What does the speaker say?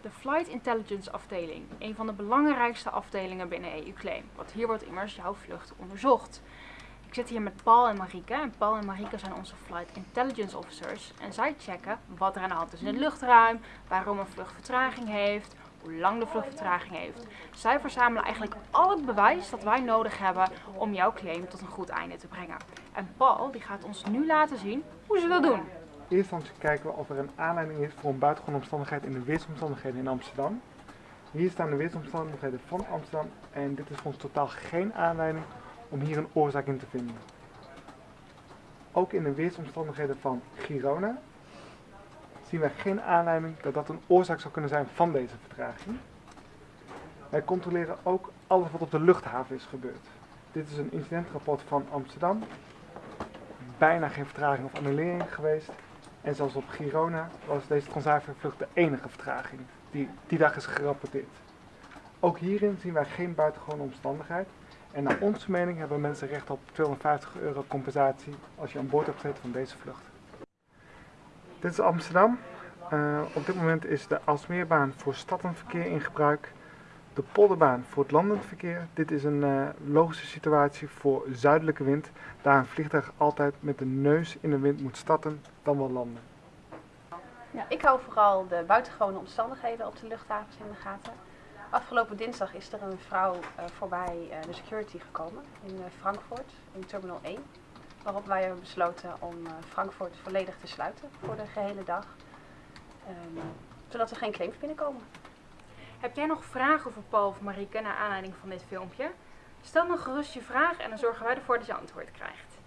De Flight Intelligence afdeling, een van de belangrijkste afdelingen binnen EU-claim, want hier wordt immers jouw vlucht onderzocht. Ik zit hier met Paul en Marieke en Paul en Marieke zijn onze Flight Intelligence Officers en zij checken wat er aan de hand is in het luchtruim, waarom een vlucht vertraging heeft, hoe lang de vlucht vertraging heeft. Zij verzamelen eigenlijk al het bewijs dat wij nodig hebben om jouw claim tot een goed einde te brengen. En Paul die gaat ons nu laten zien hoe ze dat doen. Eerst dan kijken we of er een aanleiding is voor een buitengewone omstandigheid in de weersomstandigheden in Amsterdam. Hier staan de weersomstandigheden van Amsterdam en dit is voor ons totaal geen aanleiding om hier een oorzaak in te vinden. Ook in de weersomstandigheden van Girona zien wij geen aanleiding dat dat een oorzaak zou kunnen zijn van deze vertraging. Wij controleren ook alles wat op de luchthaven is gebeurd. Dit is een incidentrapport van Amsterdam. Bijna geen vertraging of annulering geweest. En zelfs op Girona was deze Transavia-vlucht de enige vertraging die die dag is gerapporteerd. Ook hierin zien wij geen buitengewone omstandigheid. En naar onze mening hebben mensen recht op 250 euro compensatie als je aan boord hebt gezeten van deze vlucht. Dit is Amsterdam. Uh, op dit moment is de Alsmeerbaan voor staddenverkeer in gebruik. De polderbaan voor het landend verkeer. Dit is een uh, logische situatie voor zuidelijke wind. Daar een vliegtuig altijd met de neus in de wind moet starten, dan wel landen. Ja, ik hou vooral de buitengewone omstandigheden op de luchthavens in de gaten. Afgelopen dinsdag is er een vrouw uh, voorbij uh, de security gekomen in Frankfurt, in Terminal 1. Waarop wij hebben besloten om Frankfurt volledig te sluiten voor de gehele dag. Um, zodat er geen claims binnenkomen. Heb jij nog vragen voor Paul of Marieke naar aanleiding van dit filmpje? Stel dan gerust je vraag en dan zorgen wij ervoor dat je antwoord krijgt.